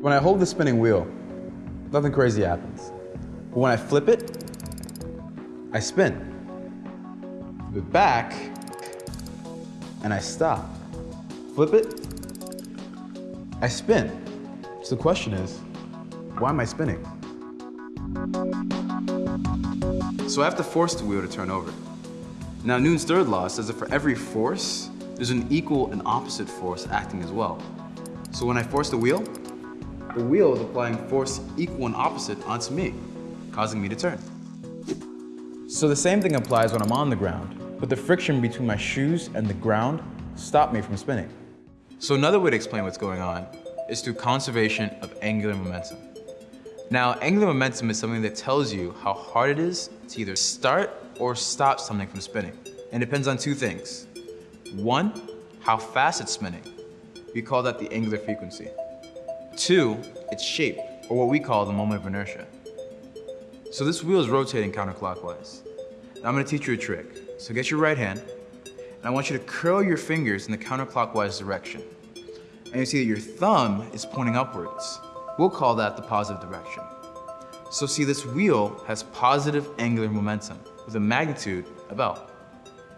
When I hold the spinning wheel, nothing crazy happens. But when I flip it, I spin. Flip it back, and I stop. Flip it, I spin. So the question is, why am I spinning? So I have to force the wheel to turn over. Now Newton's third law says that for every force, there's an equal and opposite force acting as well. So when I force the wheel, the wheel is applying force equal and opposite onto me, causing me to turn. So the same thing applies when I'm on the ground, but the friction between my shoes and the ground stop me from spinning. So another way to explain what's going on is through conservation of angular momentum. Now, angular momentum is something that tells you how hard it is to either start or stop something from spinning. And it depends on two things. One, how fast it's spinning. We call that the angular frequency. Two, its shape, or what we call the moment of inertia. So this wheel is rotating counterclockwise. Now I'm gonna teach you a trick. So get your right hand, and I want you to curl your fingers in the counterclockwise direction. And you see that your thumb is pointing upwards. We'll call that the positive direction. So see, this wheel has positive angular momentum with a magnitude of L.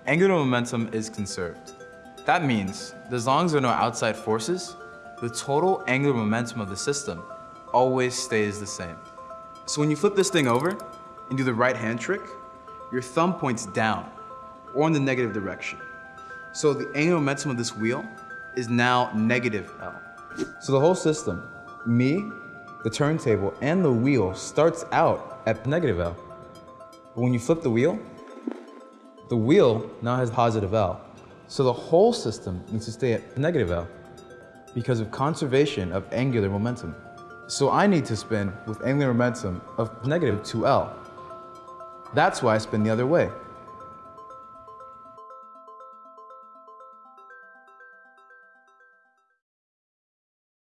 Angular momentum is conserved. That means that as long as there are no outside forces, the total angular momentum of the system always stays the same. So when you flip this thing over and do the right hand trick, your thumb points down or in the negative direction. So the angular momentum of this wheel is now negative L. So the whole system, me, the turntable, and the wheel starts out at negative L. But when you flip the wheel, the wheel now has positive L. So the whole system needs to stay at negative L because of conservation of angular momentum. So I need to spin with angular momentum of negative 2L. That's why I spin the other way.